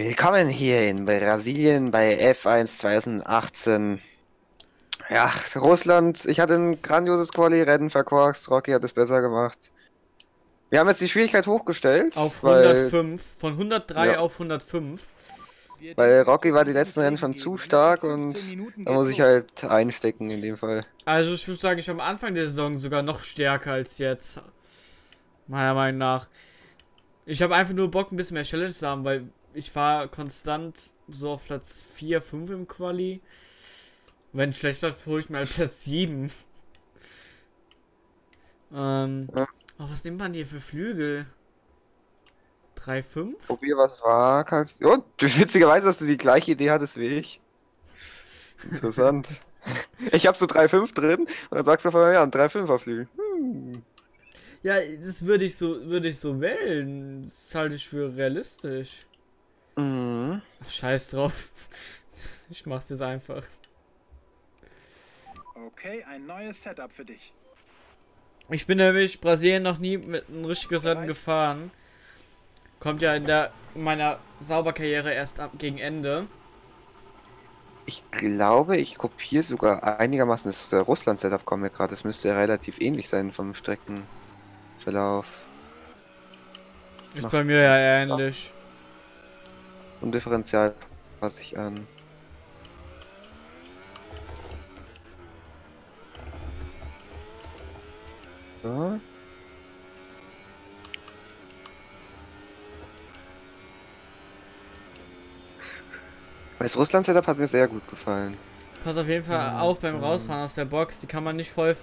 Willkommen hier in Brasilien bei F1 2018. Ja, Russland, ich hatte ein grandioses Quali-Rennen verkorkst, Rocky hat es besser gemacht. Wir haben jetzt die Schwierigkeit hochgestellt. Auf weil- 105, von 103 Ja. auf 105. Weil Rocky war die letzten Rennen schon zu stark und Da muss ich halt einstecken in dem Fall. Also ich würde sagen, ich war am Anfang der Saison sogar noch stärker als jetzt. Meiner Meinung nach. Ich habe einfach nur Bock, ein bisschen mehr Challenge zu haben, weil ich war konstant so auf Platz 4, 5 im Quali. Wenn es schlecht läuft, hole ich mir halt Platz 7. Ähm. Ja. Oh, was nimmt man hier für Flügel? 3,5? Probier was war, kannst. Du- witzigerweise, dass du die gleiche Idee hattest wie ich. Interessant. ich hab so 3,5 drin und dann sagst du vorher, ja, ein 3,5er Flügel. Hm. Ja, das würde ich so, würde ich so wählen. Das halte ich für realistisch. Mhm. Scheiß drauf. Ich mach's jetzt einfach. Okay, ein neues Setup für dich. Ich bin nämlich Brasilien noch nie mit einem richtigen Rennen gefahren. Kommt ja in der in meiner Sauberkarriere erst ab gegen Ende. Ich glaube, ich kopiere sogar einigermaßen das äh, Russland-Setup, kommt mir gerade. Das müsste ja relativ ähnlich sein vom Streckenverlauf. Ist bei mir ja ähnlich. Und Differential passe ich an. So. Das Russland-Setup hat mir sehr gut gefallen. Pass auf jeden Fall auf beim Rausfahren aus der Box. Die kann man nicht voll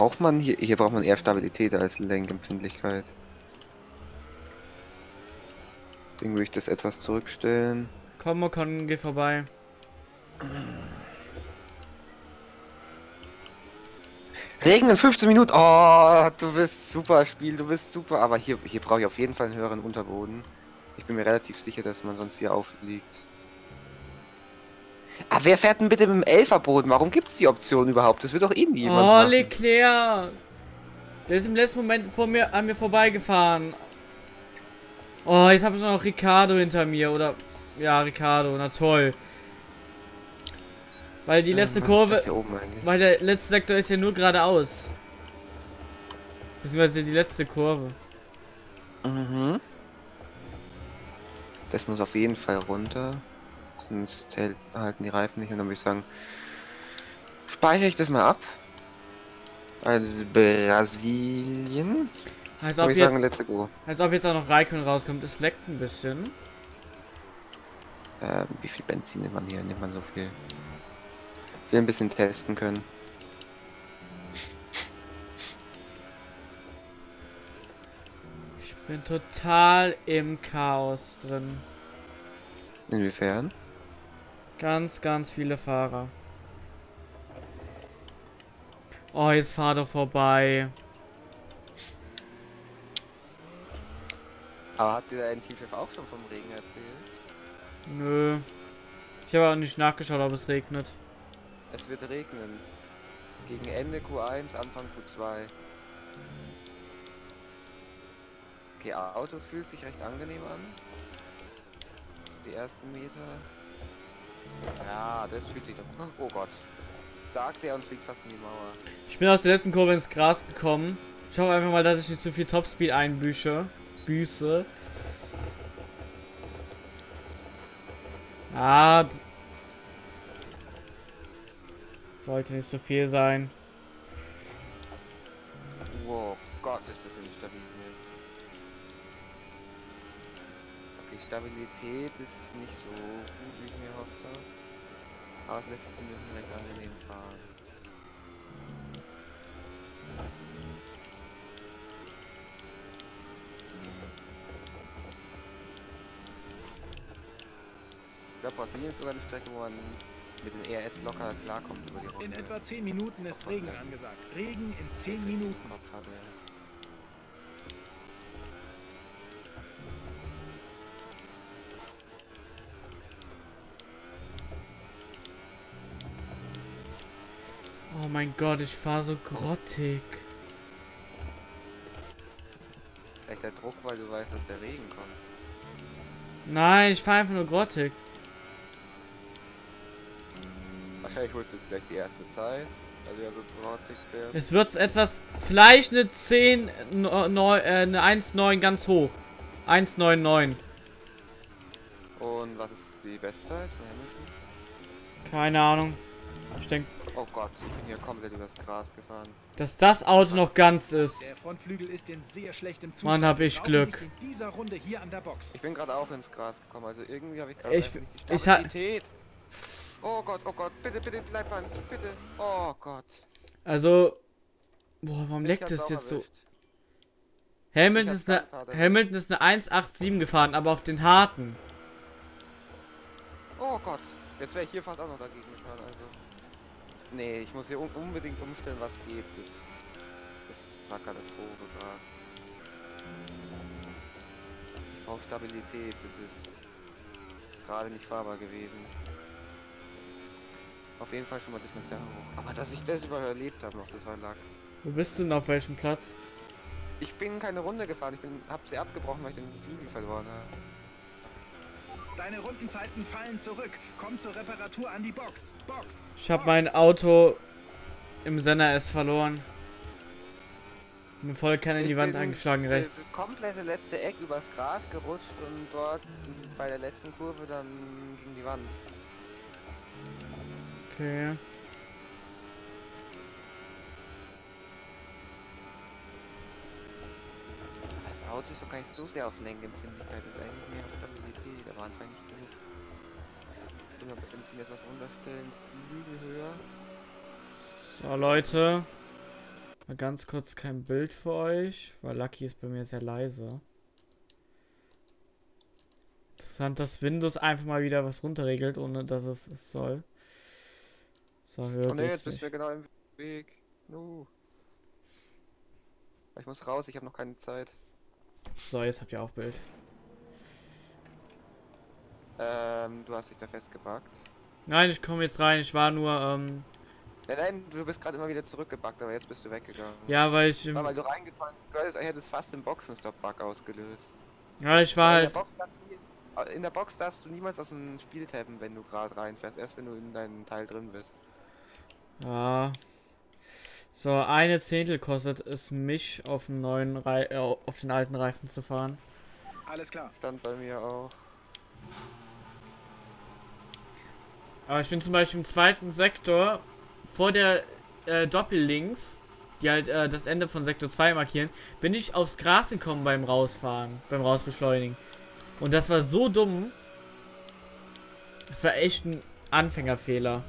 Braucht man hier, hier braucht man eher Stabilität als Lenkempfindlichkeit. Deswegen würde ich das etwas zurückstellen. Komm, Ocon, geh vorbei. Regen in 15 Minuten. Oh, du bist super Spiel, du bist super. Aber hier, hier brauche ich auf jeden Fall einen höheren Unterboden. Ich bin mir relativ sicher, dass man sonst hier aufliegt. Ah, wer fährt denn bitte mit dem Elferboden? Warum gibt es die Option überhaupt? Das wird doch eh nie jemand Oh, machen. Leclerc! Der ist im letzten Moment vor mir an mir vorbeigefahren. Oh, jetzt habe ich noch Ricardo hinter mir. Oder. Ja, Ricardo, na toll. Weil die letzte ist Kurve. Weil der letzte Sektor ist ja nur geradeaus. Beziehungsweise die letzte Kurve. Mhm. Das muss auf jeden Fall runter. Sonst hält, halten die Reifen nicht und dann würde ich sagen, speichere ich das mal ab. Als Brasilien. Als ob, ich sagen, jetzt, let's go. als ob jetzt auch noch Raikön rauskommt. Es leckt ein bisschen. Ähm, wie viel Benzin nimmt man hier? Nimmt man so viel? Ich will ein bisschen testen können. Ich bin total im Chaos drin. Inwiefern? Ganz, ganz viele Fahrer. Oh, jetzt fahr doch vorbei. Aber hat dir dein Teamchef auch schon vom Regen erzählt? Nö. Ich habe auch nicht nachgeschaut, ob es regnet. Es wird regnen. Gegen Ende Q1, Anfang Q2. Okay, Auto fühlt sich recht angenehm an. So die ersten Meter. Ja, das fühlt sich doch. Oh Gott. Sagt er und fliegt fast in die Mauer. Ich bin aus der letzten Kurve ins Gras gekommen. Ich hoffe einfach mal, dass ich nicht zu viel Topspeed einbüße. Büße. Ah. Sollte nicht so viel sein. Stabilität ist nicht so gut, wie ich mir hoffe. Aber es lässt sich zumindest recht angenehm fahren. Ich glaube, Brasilien ist sogar die Strecke, wo man mit dem ERS locker klarkommt über die Runde. In etwa 10 Minuten ist Regen angesagt. Regen in 10 Minuten. Mein Gott, ich fahr so grottig. Vielleicht der Druck, weil du weißt, dass der Regen kommt. Nein, ich fahr einfach nur grottig. Wahrscheinlich holst du jetzt gleich die erste Zeit, weil du ja so trottig wärst. Es wird etwas, vielleicht eine 10, no, no, äh, eine 1,9 ganz hoch. 1,99. Und was ist die Bestzeit von Hamilton? Keine Ahnung. Ich denke, Oh Gott, ich bin hier komplett übers Gras gefahren. dass das Auto noch ganz ist. Der Frontflügel ist in sehr schlechtem Zustand. Mann, hab ich Glück. nicht In dieser Runde hier an der Box. Ich bin gerade auch ins Gras gekommen, also irgendwie habe ich gerade Ich- nicht die Stabilität. Oh Gott, oh Gott, bitte, bitte, bleib an, bitte. Oh Gott. Also, boah, warum leckt das jetzt so? erwischt. Hamilton ist, eine, erwischt. Hamilton ist eine 1,87 gefahren, aber auf den harten. Oh Gott, jetzt wäre ich hier fast auch noch dagegen gefahren, also. Nee, ich muss hier un unbedingt umstellen, was geht. Das, das war Katastrophe gerade. Ich brauche Stabilität, das ist gerade nicht fahrbar gewesen. Auf jeden Fall schon mal Differenzial hoch. Aber dass ich das überlebt habe noch, das war Lack. Wo bist du denn auf welchem Platz? Ich bin keine Runde gefahren, ich bin, hab sie abgebrochen, weil ich den Flügel verloren habe. Deine Rundenzeiten fallen zurück. Komm zur Reparatur an die Box. Box. Ich habe mein Auto im Senna S verloren. Bin voll in die Wand bin eingeschlagen Das rechts. komplette letzte Eck übers Gras gerutscht und dort bei der letzten Kurve dann gegen die Wand. Okay. Das Auto ist doch gar nicht so sehr auf Lenkempfindlichkeit, das ist eigentlich mehr auf Stabilität, aber anscheinend nicht. Ich will mal Benzin etwas runterstellen, Flügel höher. So, Leute. Mal ganz kurz kein Bild für euch, weil Lucky ist bei mir sehr leise. Interessant, dass Windows einfach mal wieder was runterregelt, ohne dass es es soll. So, höher Oh ne, jetzt bist du genau im Weg. No. Ich muss raus, ich habe noch keine Zeit. So, jetzt habt ihr auch Bild. Ähm, du hast dich da festgebackt. Nein, ich komme jetzt rein. Ich war nur, ähm, Nein, nein, du bist gerade immer wieder zurückgebackt, aber jetzt bist du weggegangen. ja, weil ich, ähm, weil du reingefahren du hättest, hättest fast den Boxenstopp-Bug ausgelöst. ja, ich war halt, in, der Box darfst du, nie- in der Box darfst du niemals aus dem Spiel tappen, wenn du gerade reinfährst. Erst wenn du in deinem Teil drin bist. ja. So, eine Zehntel kostet es mich, auf den neuen Rei äh, auf den alten Reifen zu fahren. Alles klar. Stand bei mir auch. Aber ich bin zum Beispiel im zweiten Sektor vor der äh, Doppellinks, die halt äh, das Ende von Sektor 2 markieren, bin ich aufs Gras gekommen beim Rausfahren, beim Rausbeschleunigen. Und das war so dumm. Das war echt ein Anfängerfehler.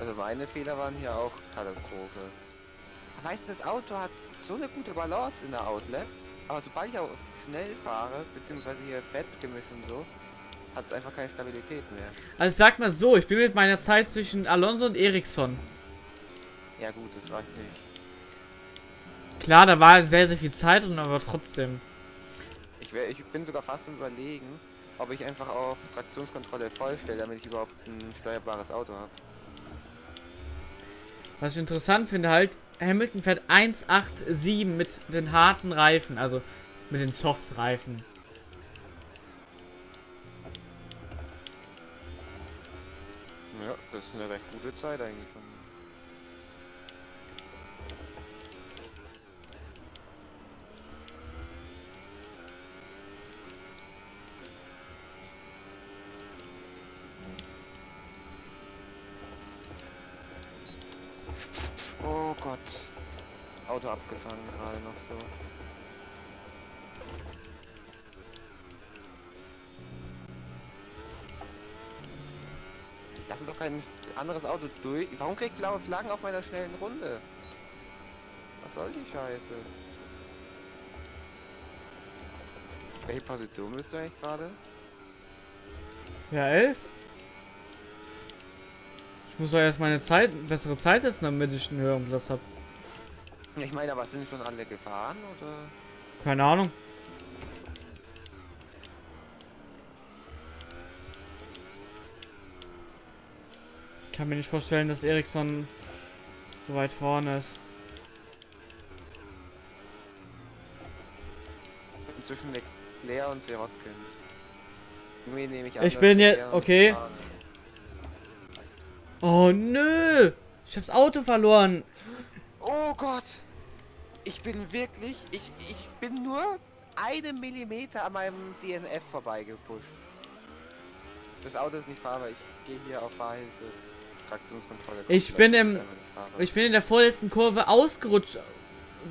Also meine Fehler waren hier auch Katastrophe. Weißt du, das Auto hat so eine gute Balance in der Outlet, aber sobald ich auch schnell fahre, beziehungsweise hier fett gemischt und so, hat es einfach keine Stabilität mehr. Also ich sag mal so, ich bin mit meiner Zeit zwischen Alonso und Ericsson. Ja gut, das reicht nicht. Klar, da war sehr, sehr viel Zeit drin, aber trotzdem. Ich, wär, ich bin sogar fast am überlegen, ob ich einfach auf Traktionskontrolle voll stelle, damit ich überhaupt ein steuerbares Auto habe. Was ich interessant finde halt, Hamilton fährt 1,87 mit den harten Reifen, also mit den Soft-Reifen. Ja, das ist eine recht gute Zeit eigentlich. von- Oh Gott. Auto abgefangen gerade noch so. Anderes Auto durch. Warum kriegt blaue Flaggen auf meiner schnellen Runde? Was soll die Scheiße? Welche Position bist du eigentlich gerade? Ja, 11? Ich muss doch erst meine Zeit, bessere Zeit setzen, damit ich einen höheren Platz habe. Ich meine, aber sind schon alle gefahren oder? Keine Ahnung. Kann mir nicht vorstellen, dass Ericsson so weit vorne ist. Zwischen Leclerc und Sirotkin. Irgendwie nehme ich an, Ich bin jetzt- okay. fahren. Oh nö! Ich hab's Auto verloren. Oh Gott! Ich bin wirklich, ich, ich bin nur einen Millimeter an meinem DNF vorbeigepusht. Das Auto ist nicht fahrbar, ich gehe hier auf Fahrhilfe. Traktionskontrolle. Ich bin im-. Ich bin in der vorletzten Kurve ausgerutscht.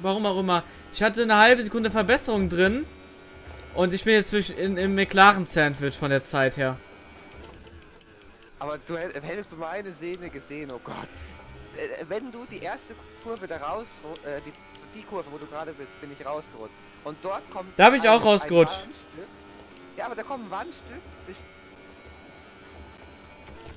Warum auch immer. Ich hatte eine halbe Sekunde Verbesserung drin. Und ich bin jetzt zwischen in, im McLaren-Sandwich von der Zeit her. Aber du hätt- hättest du meine Szene gesehen, oh Gott. Äh, Wenn du die erste Kurve da raus, äh, die, die Kurve, wo du gerade bist, bin ich rausgerutscht. Und dort kommt. Da bin ich auch rausgerutscht. Ja, aber da kommt ein Wandstück.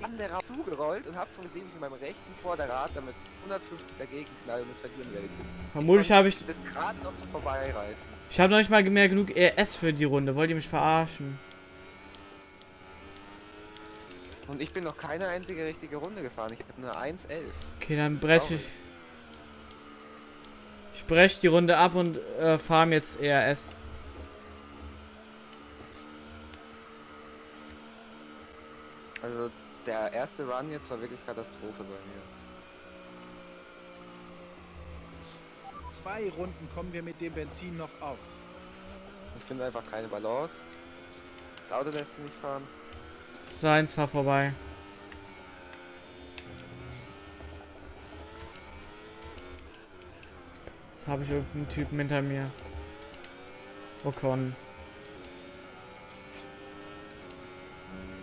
Raus zugerollt und hab schon gesehen, wie ich mit meinem rechten Vorderrad damit 150 dagegen knall und es verlieren werde. Vermutlich habe ich. Das gerade noch so vorbeireißen. Ich habe noch nicht mal mehr genug ES für die Runde. Wollt ihr mich verarschen? Und ich bin noch keine einzige richtige Runde gefahren. Ich habe nur 1,11. Okay, dann breche ich. Ich breche die Runde ab und äh, farm jetzt ERS. Also der erste Run jetzt war wirklich Katastrophe bei mir. Zwei Runden kommen wir mit dem Benzin noch aus. Ich finde einfach keine Balance. Das Auto lässt sich nicht fahren. Seins war vorbei. Jetzt habe ich irgendeinen Typen hinter mir. Ocon.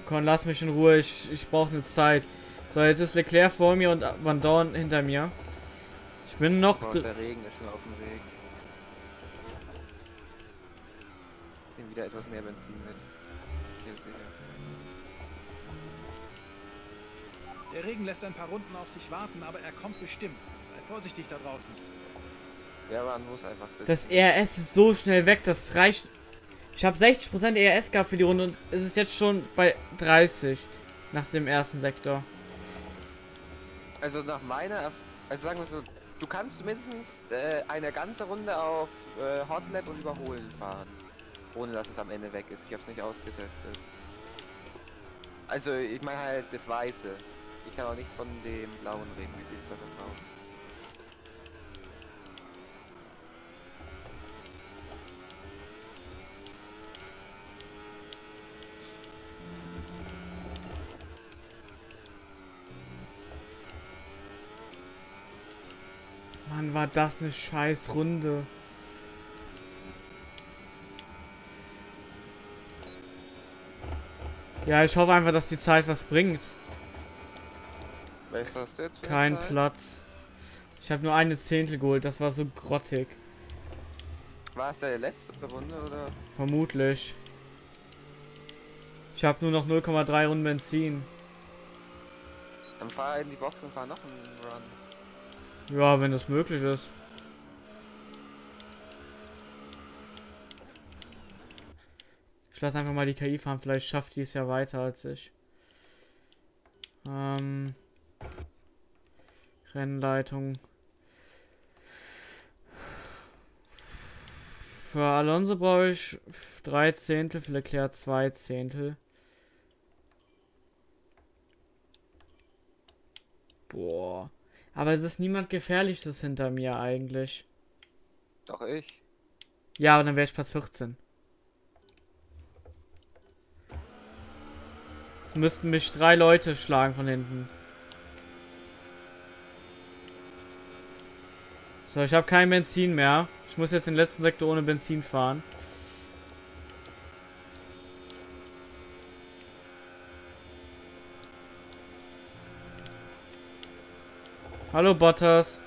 Ocon, lass mich in Ruhe. Ich, ich brauche eine Zeit. So, jetzt ist Leclerc vor mir und Van Dorn hinter mir. Ich bin noch... Oh, der Regen ist schon auf dem Weg. Ich nehme wieder etwas mehr Benzin mit. Ich gehe sicher. Der Regen lässt ein paar Runden auf sich warten, aber er kommt bestimmt. Sei vorsichtig da draußen. Der Run muss einfach sitzen. Das ERS ist so schnell weg, das reicht. Ich habe 60% ERS gehabt für die Runde und es ist jetzt schon bei 30 nach dem ersten Sektor. Also nach meiner, Erf also sagen wir so, du kannst mindestens äh, eine ganze Runde auf äh, Hotlap und Überholen fahren. Ohne dass es am Ende weg ist. Ich hab's nicht ausgetestet. Also ich meine halt das Weiße. Ich kann auch nicht von dem Blauen reden, wie viel ist davon blau? Mann, war das eine scheiß Runde. Ja, ich hoffe einfach, dass die Zeit was bringt. Was du jetzt Kein Zeit? Platz. Ich habe nur eine Zehntel geholt, das war so grottig. War es deine letzte Runde oder? Vermutlich. Ich habe nur noch 0,3 Runden Benzin. Dann fahr in die Box und fahr noch einen Run. Ja, wenn das möglich ist. Ich lasse einfach mal die KI fahren, vielleicht schafft die es ja weiter als ich. Ähm, Rennleitung. Für Alonso brauche ich drei Zehntel, für Leclerc zwei Zehntel. Boah. Aber es ist niemand Gefährliches hinter mir eigentlich. Doch ich. Ja, aber dann wäre ich Platz 14. Es müssten mich drei Leute schlagen von hinten. So, ich habe kein Benzin mehr. Ich muss jetzt den letzten Sektor ohne Benzin fahren. Hallo Bottas.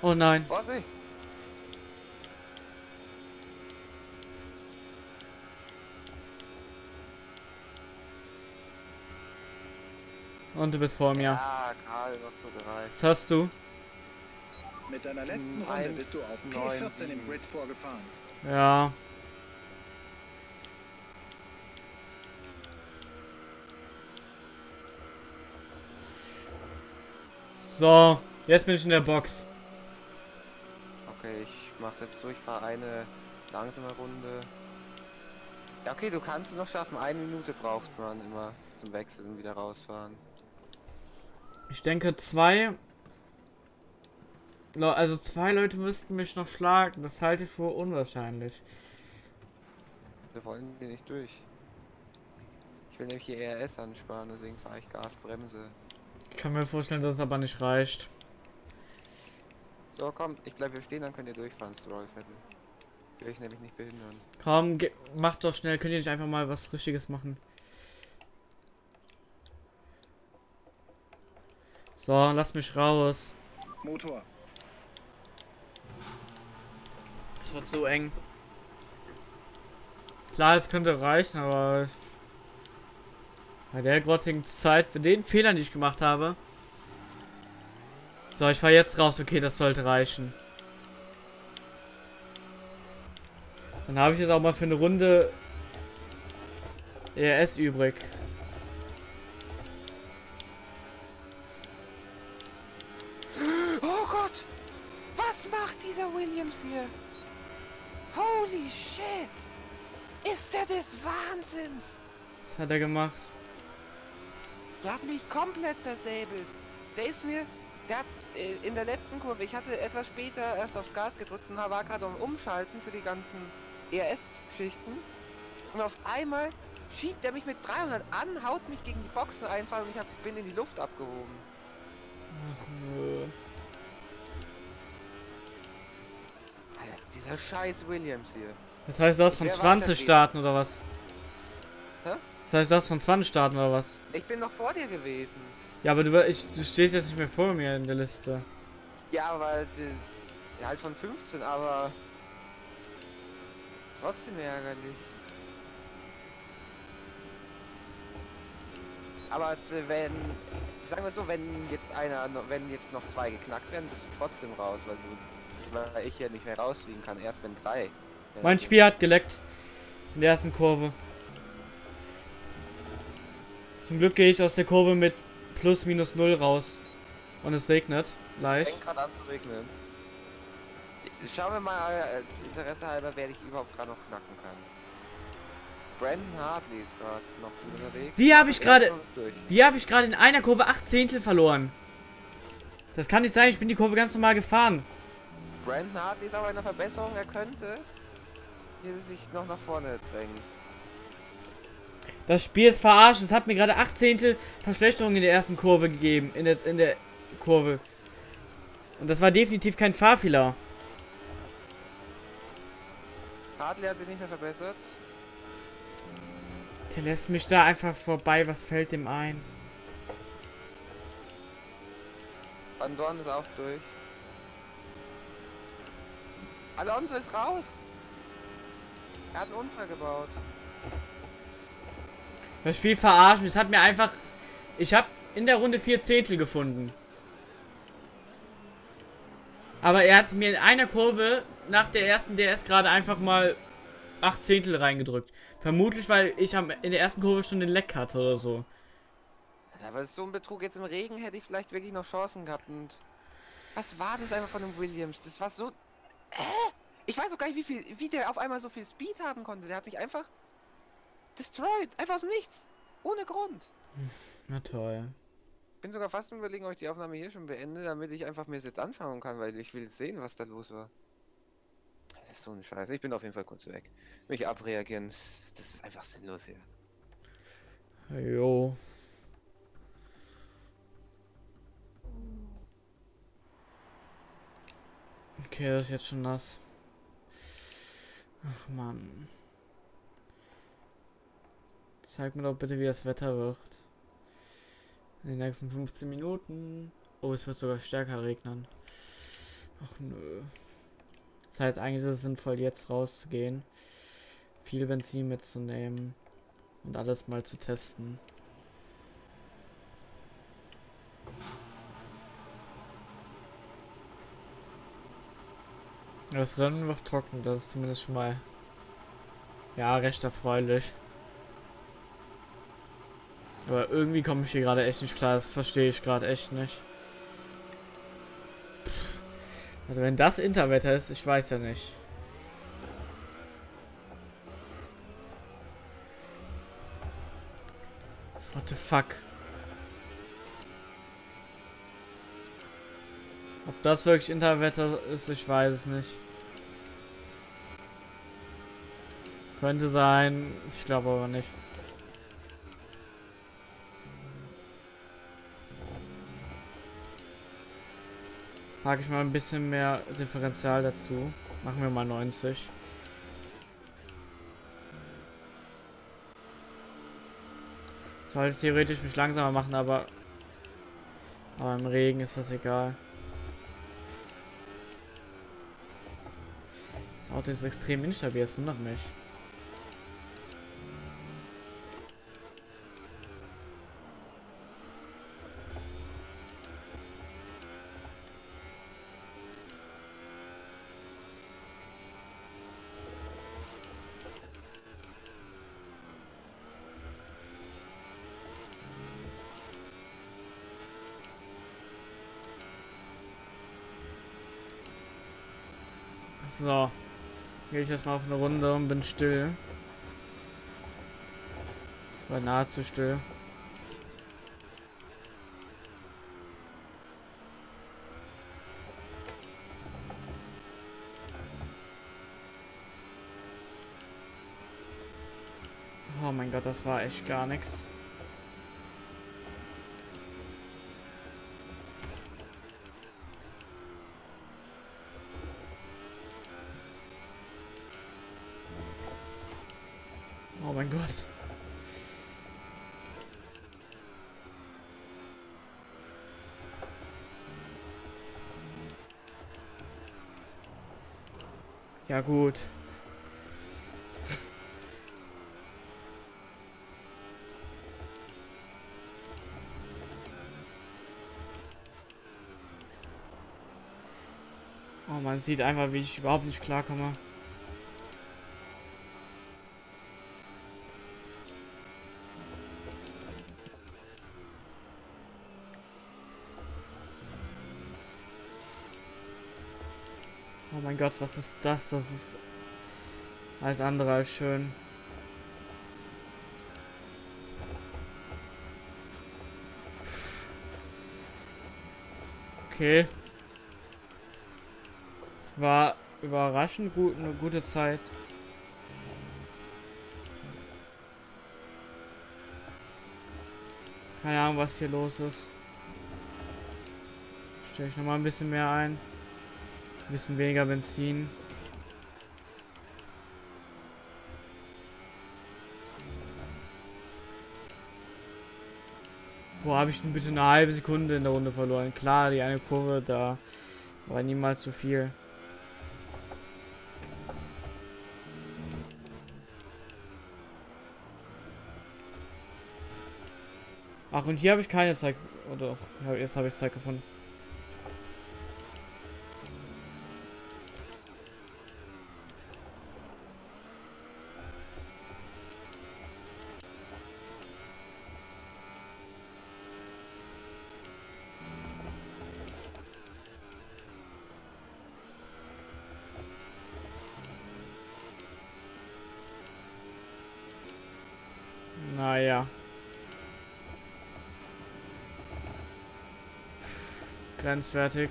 Oh nein. Vorsicht! Und du bist vor mir. Ja, gerade noch so gereicht. Was hast du? Mit deiner letzten Hm, Runde bist du auf neun, P14 im. Grid vorgefahren. Ja. So, jetzt bin ich in der Box. Okay, ich mach's jetzt so, ich fahre eine langsame Runde. Ja, okay, du kannst es noch schaffen. Eine Minute braucht man immer zum Wechseln und wieder rausfahren. Ich denke zwei. Also zwei Leute müssten mich noch schlagen. Das halte ich für unwahrscheinlich. Wir wollen hier nicht durch. Ich will nämlich hier ERS ansparen, deswegen fahre ich Gasbremse. Ich kann mir vorstellen, dass es aber nicht reicht. So, komm, ich bleib hier stehen, dann könnt ihr durchfahren, Strollviertel. Will ich nämlich nicht behindern. Komm, macht doch schnell. Könnt ihr nicht einfach mal was Richtiges machen? So, lass mich raus. Motor. Es wird so eng. Klar, es könnte reichen, aber bei der grottigen Zeit, für den Fehlern, die ich gemacht habe. So, ich fahr jetzt raus. Okay, das sollte reichen. Dann habe ich jetzt auch mal für eine Runde ERS übrig. Oh Gott! Was macht dieser Williams hier? Holy shit! Ist der des Wahnsinns? Was hat er gemacht? Der hat mich komplett zersäbelt. Der ist mir, der hat äh, in der letzten Kurve, ich hatte etwas später erst aufs Gas gedrückt und war gerade am Umschalten für die ganzen ERS-Geschichten. Und auf einmal schiebt er mich mit 300 an, haut mich gegen die Boxen einfach und ich hab, bin in die Luft abgehoben. Ach nö. Alter, dieser scheiß Williams hier. Das heißt, das von Wer 20 weitergeht? starten oder was? Das heißt, das von 20 starten oder was? Ich bin noch vor dir gewesen. Ja, aber du, ich, du stehst jetzt nicht mehr vor mir in der Liste. Ja, aber die, ja, halt von 15, aber trotzdem ärgerlich. Aber äh, wenn, sagen wir so, wenn jetzt einer, wenn jetzt noch zwei geknackt werden, bist du trotzdem raus, weil du, weil ich ja nicht mehr rausfliegen kann, erst wenn drei. äh, Mein Spiel hat geleckt. In der ersten Kurve. Zum Glück gehe ich aus der Kurve mit plus minus null raus. Und es regnet. Es Leicht. fängt gerade an zu regnen. Schauen wir mal, äh, Interesse halber, wer ich überhaupt gerade noch knacken kann. Brandon Hartley ist gerade noch unterwegs. Wie habe ich gerade-. Wie habe ich gerade in einer Kurve 8 Zehntel verloren? Das kann nicht sein, ich bin die Kurve ganz normal gefahren. Brandon Hartley ist aber in der Verbesserung, er könnte hier sich noch nach vorne drängen. Das Spiel ist verarscht. Es hat mir gerade 8 Zehntel Verschlechterung in der ersten Kurve gegeben. In der, in der Kurve. Und das war definitiv kein Fahrfehler. Hartley hat sich nicht mehr verbessert. Der lässt mich da einfach vorbei. Was fällt dem ein? Van Dorn ist auch durch. Alonso ist raus. Er hat einen Unfall gebaut. Das Spiel verarscht mich. Es hat mir einfach. Ich habe in der Runde 4 Zehntel gefunden. Aber er hat mir in einer Kurve nach der ersten DS gerade einfach mal 8 Zehntel reingedrückt. Vermutlich, weil ich in der ersten Kurve schon den Leck hatte oder so. Aber so ein Betrug jetzt im Regen hätte ich vielleicht wirklich noch Chancen gehabt und. Was war das einfach von dem Williams? Das war so. Äh? Ich weiß auch gar nicht, wie viel, wie der auf einmal so viel Speed haben konnte. Der hat mich einfach destroyed. Einfach aus dem Nichts. Ohne Grund. Na toll. Bin sogar fast überlegen, ob ich die Aufnahme hier schon beende, damit ich einfach mir jetzt anschauen kann, weil ich will sehen, was da los war. Das ist so ein Scheiß. Ich bin auf jeden Fall kurz weg. Mich abreagieren, das das ist einfach sinnlos hier. Jo. Okay, das ist jetzt schon nass. Ach man. Zeig mir doch bitte, wie das Wetter wird. In den nächsten 15 Minuten. Oh, es wird sogar stärker regnen. Ach nö. Das heißt, eigentlich ist es sinnvoll, jetzt rauszugehen. Viel Benzin mitzunehmen. Und alles mal zu testen. Das Rennen wird trocken, das ist zumindest schon mal ja recht erfreulich. Aber irgendwie komme ich hier gerade echt nicht klar, das verstehe ich gerade echt nicht. Also wenn das Interwetter ist, ich weiß ja nicht. What the fuck? Ob das wirklich Interwetter ist, ich weiß es nicht. Könnte sein, ich glaube aber nicht. Packe ich mal ein bisschen mehr Differential dazu. Machen wir mal 90. Sollte theoretisch mich langsamer machen, aber, aber im Regen ist das egal. Das Auto ist extrem instabil, das wundert mich. So. Gehe ich erstmal auf eine Runde und bin still. War nahezu still. Oh mein Gott, das war echt gar nichts. Oh mein Gott. Ja gut. Oh, man sieht einfach, wie ich überhaupt nicht klarkomme. Oh mein Gott, was ist das? Das ist alles andere als schön. Okay. Es war überraschend gut, eine gute Zeit. Keine Ahnung, was hier los ist. Stelle ich noch mal ein bisschen mehr ein. Ein bisschen weniger Benzin. Wo habe ich denn bitte eine halbe Sekunde in der Runde verloren? Klar, die eine Kurve da war niemals zu viel. Ach, und hier habe ich keine Zeit. Oder doch, jetzt habe ich Zeit gefunden. Grenzwertig.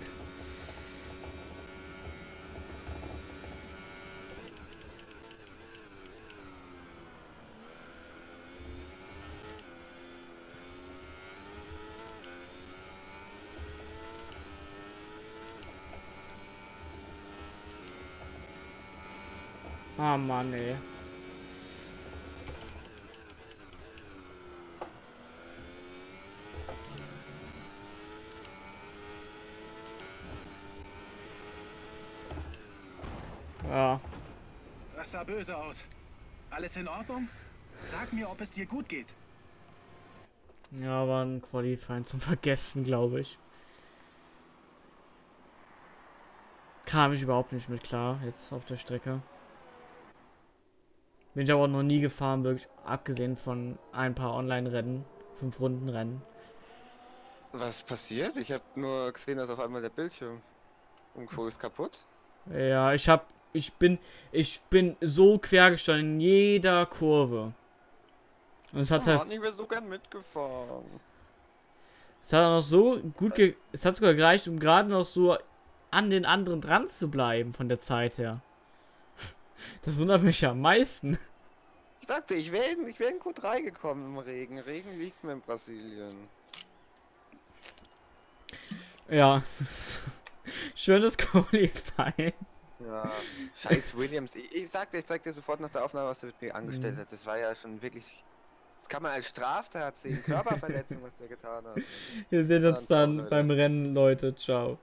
Ah Mann, ey. Ja. Das sah böse aus. Alles in Ordnung? Sag mir, ob es dir gut geht. Ja, war ein Qualifying zum Vergessen, glaube ich. kam ich überhaupt nicht mit klar, jetzt auf der Strecke. Bin ich aber noch nie gefahren, wirklich, abgesehen von ein paar Online-Rennen, fünf Runden Rennen. Was passiert? Ich habe nur gesehen, dass auf einmal der Bildschirm irgendwo ist kaputt. Ja, ich hab, ich bin, ich bin so quer gestanden in jeder Kurve. Und es hat das, nicht mehr so gern mitgefahren. es hat auch noch so gut, ge es hat sogar gereicht, um gerade noch so an den anderen dran zu bleiben von der Zeit her. Das wundert mich ja am meisten. Ich sagte, ich wäre in, ich wär in Q3 gekommen im Regen. Regen liegt mir in Brasilien. Ja. Schönes Qualifying. Ja, scheiß Williams. Ich, ich sagte, ich zeig dir sofort nach der Aufnahme, was der mit mir angestellt Mhm. hat. Das war ja schon wirklich. Das kann man als Straftat sehen. Körperverletzung, was der getan hat. Wir sehen uns Dann dann beim Rennen, Leute. Ciao.